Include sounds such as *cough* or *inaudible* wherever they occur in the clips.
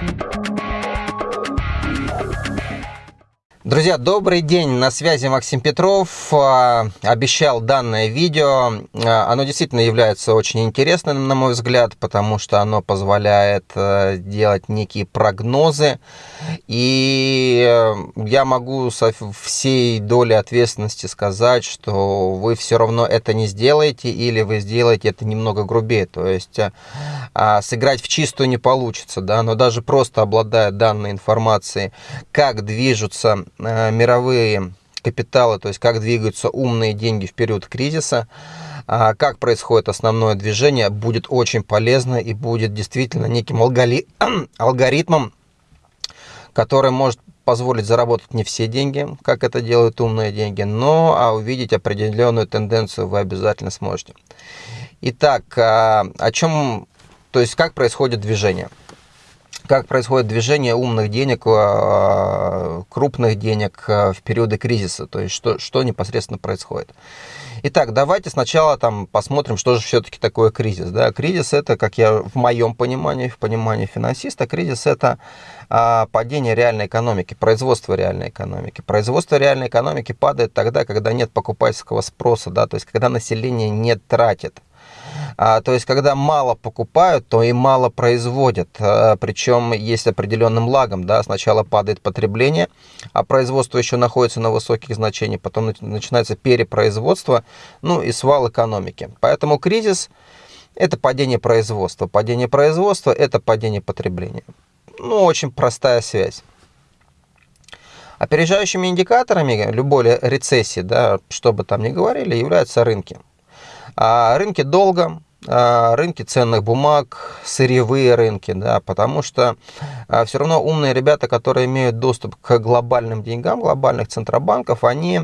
Música Друзья, добрый день, на связи Максим Петров. А, обещал данное видео. А, оно действительно является очень интересным, на мой взгляд, потому что оно позволяет э, делать некие прогнозы. И э, я могу со всей долей ответственности сказать, что вы все равно это не сделаете, или вы сделаете это немного грубее. То есть э, а, сыграть в чистую не получится, да, но даже просто обладая данной информацией, как движутся мировые капиталы, то есть как двигаются умные деньги в период кризиса, а как происходит основное движение, будет очень полезно и будет действительно неким *clears throat* алгоритмом, который может позволить заработать не все деньги, как это делают умные деньги, но а увидеть определенную тенденцию вы обязательно сможете. Итак, а, о чем, то есть как происходит движение? Как происходит движение умных денег, э, крупных денег э, в периоды кризиса, то есть что, что непосредственно происходит. Итак, давайте сначала там посмотрим, что же все-таки такое кризис. Да? Кризис это, как я в моем понимании, в понимании финансиста, кризис это а, падение реальной экономики, производство реальной экономики. Производство реальной экономики падает тогда, когда нет покупательского спроса, да? то есть когда население не тратит. А, то есть, когда мало покупают, то и мало производят. А, причем есть определенным лагом. Да? Сначала падает потребление, а производство еще находится на высоких значениях. Потом начинается перепроизводство, ну и свал экономики. Поэтому кризис – это падение производства. Падение производства – это падение потребления. Ну, очень простая связь. Опережающими индикаторами любой рецессии, да, что бы там ни говорили, являются рынки. А рынки долго, а, рынки ценных бумаг, сырьевые рынки, да, потому что а, все равно умные ребята, которые имеют доступ к глобальным деньгам, глобальных центробанков, они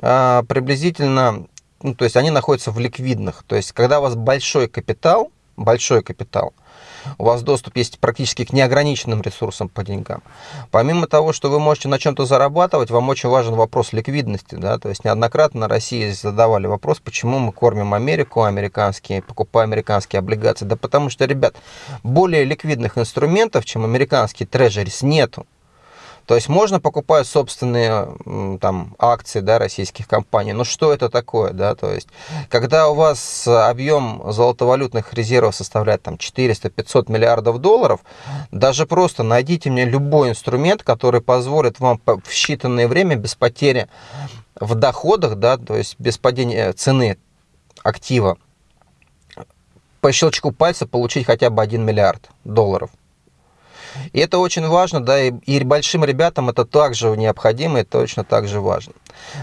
а, приблизительно, ну, то есть они находятся в ликвидных, то есть когда у вас большой капитал, большой капитал – у вас доступ есть практически к неограниченным ресурсам по деньгам. Помимо того, что вы можете на чем-то зарабатывать, вам очень важен вопрос ликвидности. Да? То есть неоднократно на России задавали вопрос, почему мы кормим Америку, американские, покупаем американские облигации. Да потому что, ребят, более ликвидных инструментов, чем американские трежерис, нету. То есть можно покупать собственные там, акции да, российских компаний, но что это такое? Да? То есть, когда у вас объем золотовалютных резервов составляет там, 400-500 миллиардов долларов, даже просто найдите мне любой инструмент, который позволит вам в считанное время без потери в доходах, да, то есть без падения цены актива, по щелчку пальца получить хотя бы 1 миллиард долларов. И это очень важно, да, и, и большим ребятам это также необходимо и точно так же важно.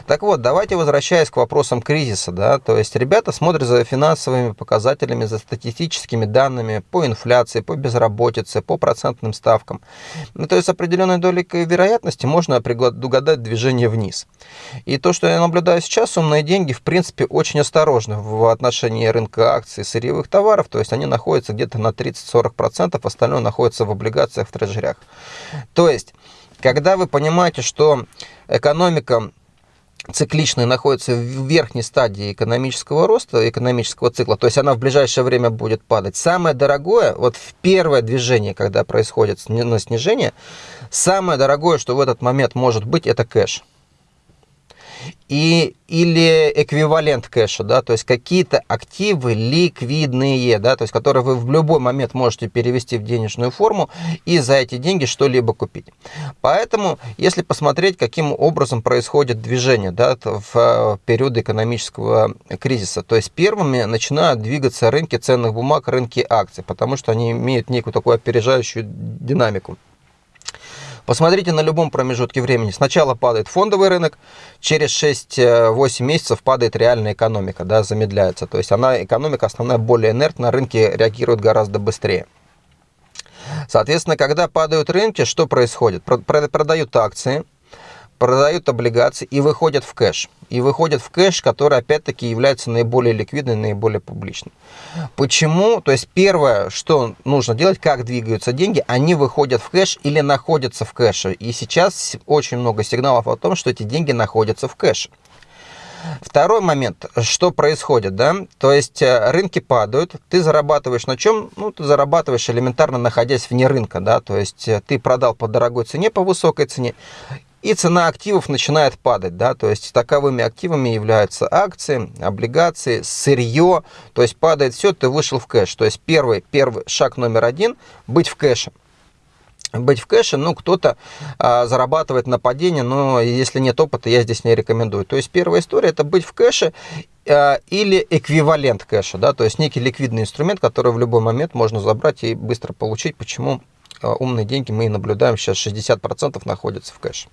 Так вот, давайте возвращаясь к вопросам кризиса, да, то есть ребята смотрят за финансовыми показателями, за статистическими данными по инфляции, по безработице, по процентным ставкам. Ну, то есть определенной долей вероятности можно предугадать движение вниз. И то, что я наблюдаю сейчас, умные деньги, в принципе, очень осторожны в отношении рынка акций, сырьевых товаров, то есть они находятся где-то на 30-40%, остальное находится в облигациях, в трежерях. То есть, когда вы понимаете, что экономика цикличная находится в верхней стадии экономического роста, экономического цикла, то есть она в ближайшее время будет падать. Самое дорогое, вот в первое движение, когда происходит на снижение, самое дорогое, что в этот момент может быть, это кэш и, или эквивалент кэша, да, то есть какие-то активы ликвидные, да, то есть которые вы в любой момент можете перевести в денежную форму и за эти деньги что-либо купить. Поэтому, если посмотреть, каким образом происходит движение да, в э, период экономического кризиса, то есть первыми начинают двигаться рынки ценных бумаг, рынки акций, потому что они имеют некую такую опережающую динамику. Посмотрите на любом промежутке времени. Сначала падает фондовый рынок, через 6-8 месяцев падает реальная экономика, да, замедляется. То есть она, экономика основная более инертна, рынки реагируют гораздо быстрее. Соответственно, когда падают рынки, что происходит? Продают акции, продают облигации и выходят в кэш. И выходят в кэш, который опять-таки является наиболее ликвидным, наиболее публичным. Почему? То есть первое, что нужно делать, как двигаются деньги, они выходят в кэш или находятся в кэше. И сейчас очень много сигналов о том, что эти деньги находятся в кэше. Второй момент, что происходит, да, то есть э, рынки падают, ты зарабатываешь на чем? Ну, ты зарабатываешь элементарно находясь вне рынка, да, то есть э, ты продал по дорогой цене, по высокой цене, и цена активов начинает падать, да, то есть таковыми активами являются акции, облигации, сырье, то есть падает все, ты вышел в кэш. То есть первый, первый шаг номер один – быть в кэше быть в кэше, ну, кто-то а, зарабатывает на падении, но если нет опыта, я здесь не рекомендую. То есть первая история – это быть в кэше а, или эквивалент кэша, да, то есть некий ликвидный инструмент, который в любой момент можно забрать и быстро получить. Почему а, умные деньги мы и наблюдаем сейчас 60% находятся в кэше.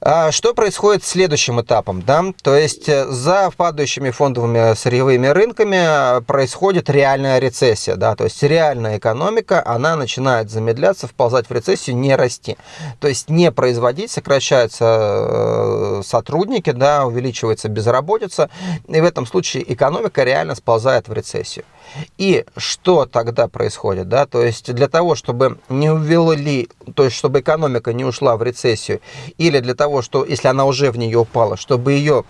А что происходит следующим этапом? Да? То есть э, за падающими фондовыми сырьевыми рынками происходит реальная рецессия. Да? То есть реальная экономика, она начинает замедляться, вползать в рецессию, не расти. То есть не производить, сокращаются э, сотрудники, да, увеличивается безработица, и в этом случае экономика реально сползает в рецессию. И что тогда происходит? Да? То есть для того, чтобы не увели, то есть чтобы экономика не ушла в рецессию, или для того, что если она уже в нее упала, чтобы ее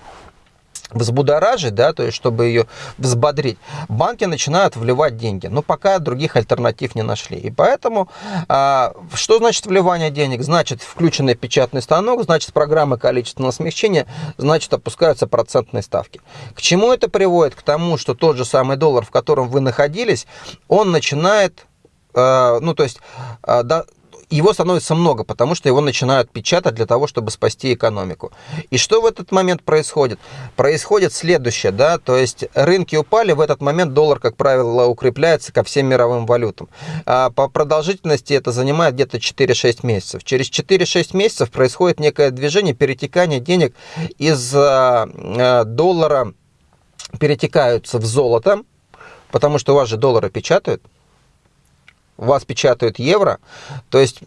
взбудоражить, да, то есть чтобы ее взбодрить, банки начинают вливать деньги. Но пока других альтернатив не нашли. И поэтому, а, что значит вливание денег? Значит включенный печатный станок, значит программа количественного смягчения, значит опускаются процентные ставки. К чему это приводит? К тому, что тот же самый доллар, в котором вы находились, он начинает а, ну, то есть, а, его становится много, потому что его начинают печатать для того, чтобы спасти экономику. И что в этот момент происходит? Происходит следующее, да, то есть рынки упали, в этот момент доллар, как правило, укрепляется ко всем мировым валютам. А по продолжительности это занимает где-то 4-6 месяцев. Через 4-6 месяцев происходит некое движение, перетекание денег из а, а, доллара перетекаются в золото, потому что у вас же доллары печатают, вас печатают евро, то есть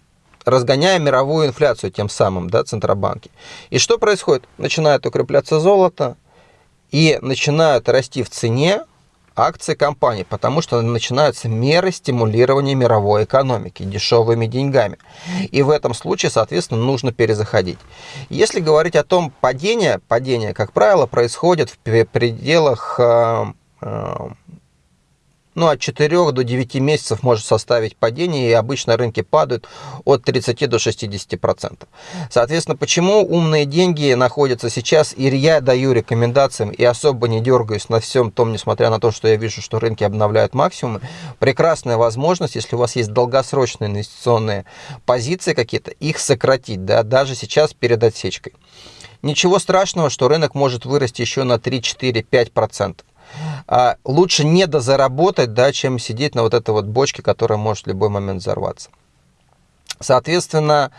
разгоняя мировую инфляцию тем самым, да, центробанки. И что происходит? Начинает укрепляться золото и начинают расти в цене акции компаний, потому что начинаются меры стимулирования мировой экономики дешевыми деньгами. И в этом случае, соответственно, нужно перезаходить. Если говорить о том, падение, падение, как правило, происходит в пределах э, э, ну, от 4 до 9 месяцев может составить падение, и обычно рынки падают от 30 до 60%. Соответственно, почему умные деньги находятся сейчас, и я даю рекомендациям, и особо не дергаюсь на всем том, несмотря на то, что я вижу, что рынки обновляют максимумы, прекрасная возможность, если у вас есть долгосрочные инвестиционные позиции какие-то, их сократить, да, даже сейчас перед отсечкой. Ничего страшного, что рынок может вырасти еще на 3, 4, 5% а, лучше не дозаработать, да, чем сидеть на вот этой вот бочке, которая может в любой момент взорваться. Соответственно,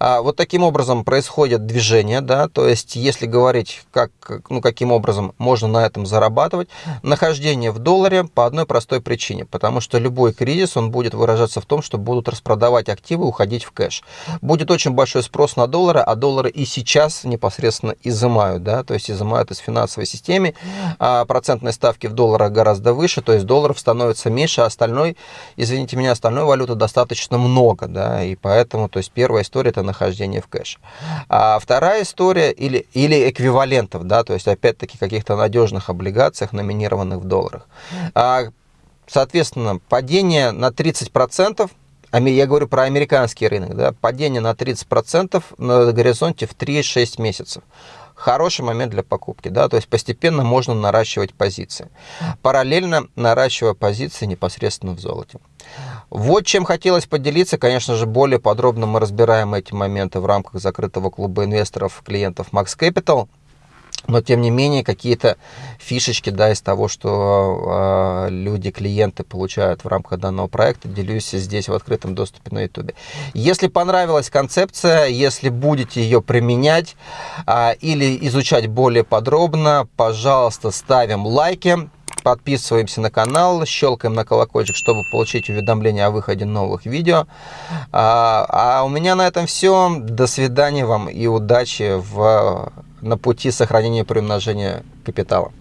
а, вот таким образом происходит движение, да, то есть если говорить, как, ну, каким образом можно на этом зарабатывать, нахождение в долларе по одной простой причине, потому что любой кризис, он будет выражаться в том, что будут распродавать активы, уходить в кэш. Будет очень большой спрос на доллары, а доллары и сейчас непосредственно изымают, да, то есть изымают из финансовой системы, а процентные ставки в долларах гораздо выше, то есть долларов становится меньше, а остальной, извините меня, остальной валюты достаточно много, да, и Поэтому, то есть первая история это нахождение в кэше. А вторая история или, или эквивалентов, да, то есть опять-таки каких-то надежных облигациях, номинированных в долларах. А, соответственно, падение на 30%, я говорю про американский рынок, да, падение на 30% на горизонте в 3-6 месяцев хороший момент для покупки, да, то есть постепенно можно наращивать позиции, параллельно наращивая позиции непосредственно в золоте. Вот чем хотелось поделиться, конечно же, более подробно мы разбираем эти моменты в рамках закрытого клуба инвесторов, клиентов Max Capital. Но, тем не менее, какие-то фишечки да, из того, что э, люди, клиенты получают в рамках данного проекта, делюсь здесь в открытом доступе на YouTube. Если понравилась концепция, если будете ее применять э, или изучать более подробно, пожалуйста, ставим лайки, подписываемся на канал, щелкаем на колокольчик, чтобы получить уведомления о выходе новых видео. А, а у меня на этом все. До свидания вам и удачи в, на пути сохранения и приумножения капитала.